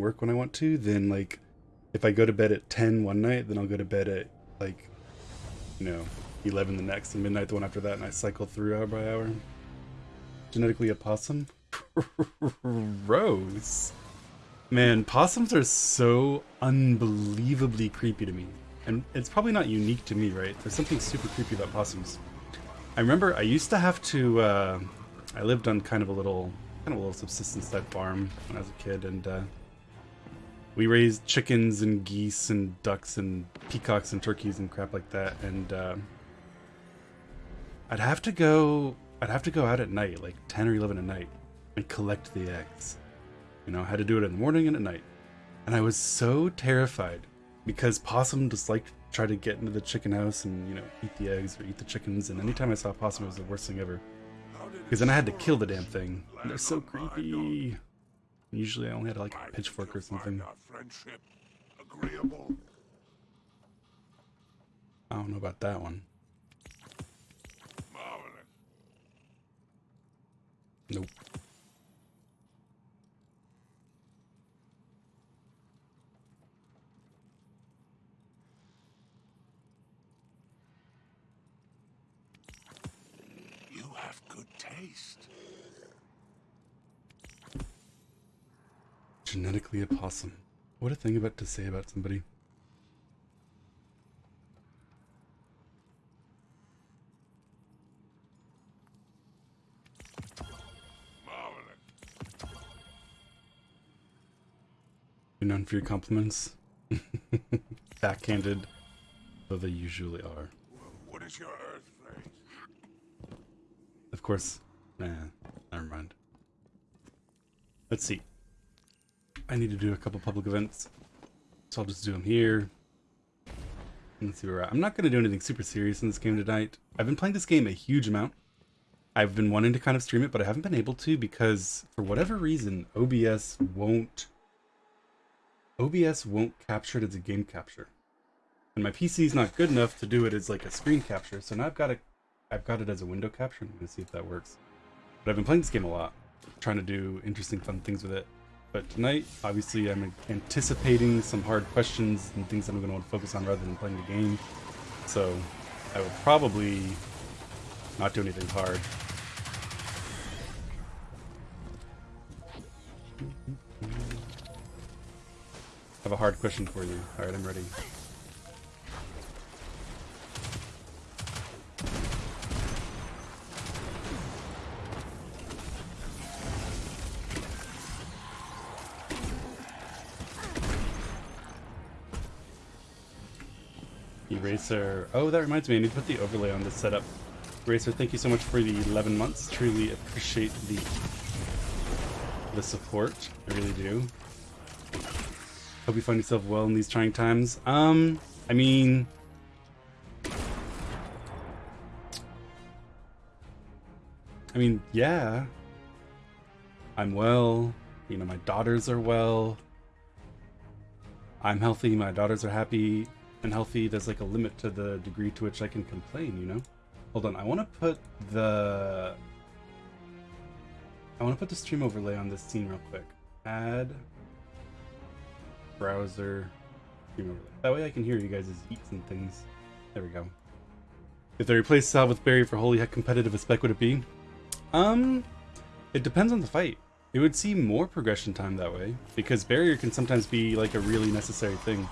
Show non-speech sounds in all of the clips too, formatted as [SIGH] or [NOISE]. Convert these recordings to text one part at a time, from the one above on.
work when I want to, then like if I go to bed at 10 one night, then I'll go to bed at like you know 11 the next and midnight the one after that, and I cycle through hour by hour. Genetically a possum. [LAUGHS] Rose. Man, possums are so unbelievably creepy to me. And it's probably not unique to me, right? There's something super creepy about possums. I remember I used to have to, uh, I lived on kind of a little, kind of a little subsistence type farm when I was a kid, and uh, we raised chickens and geese and ducks and peacocks and turkeys and crap like that, and uh, I'd have to go, I'd have to go out at night, like 10 or 11 at night, and collect the eggs. You know, I had to do it in the morning and at night. And I was so terrified because possum just like try to get into the chicken house and, you know, eat the eggs or eat the chickens. And anytime I saw possum, it was the worst thing ever. Because then I had to kill the damn thing. They're so creepy. Usually I only had like a pitchfork or something. I don't know about that one. Nope. You have good taste. Genetically a possum. What a thing about to say about somebody. Marvelous. You're known for your compliments. [LAUGHS] Backhanded, though they usually are. What is your earth place? Of course. Nah, never mind. Let's see. I need to do a couple public events. So I'll just do them here. Let's see where we're at. I'm not going to do anything super serious in this game tonight. I've been playing this game a huge amount. I've been wanting to kind of stream it, but I haven't been able to because for whatever reason, OBS won't OBS won't capture it as a game capture. And my PC is not good enough to do it as like a screen capture, so now I've got it I've got it as a window capture. I'm gonna see if that works. But I've been playing this game a lot, trying to do interesting, fun things with it. But tonight, obviously, I'm anticipating some hard questions and things I'm going to want to focus on rather than playing the game. So I will probably not do anything hard. I have a hard question for you. Alright, I'm ready. Eraser. Oh, that reminds me. I need to put the overlay on this setup. Eraser, thank you so much for the 11 months. Truly appreciate the the support. I really do. Hope you find yourself well in these trying times. Um, I mean... I mean, yeah. I'm well. You know, my daughters are well. I'm healthy. My daughters are happy and healthy. There's like a limit to the degree to which I can complain, you know? Hold on. I want to put the... I want to put the stream overlay on this scene real quick. Add browser stream overlay. That way I can hear you guys' eats and things. There we go. If they replace Sal with Barry for holy heck competitive as spec would it be? Um, it depends on the fight. It would see more progression time that way, because barrier can sometimes be like a really necessary thing.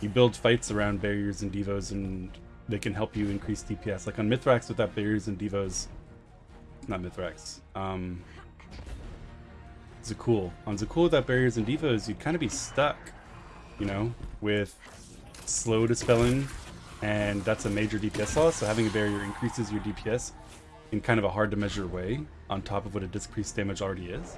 You build fights around barriers and devos and they can help you increase DPS. Like on Mythrax without barriers and devos, not Mythrax, um, Za'qul. On Za'qul without barriers and devos, you'd kind of be stuck, you know, with slow dispelling, and that's a major DPS loss, so having a barrier increases your DPS in kind of a hard to measure way, on top of what a decreased damage already is.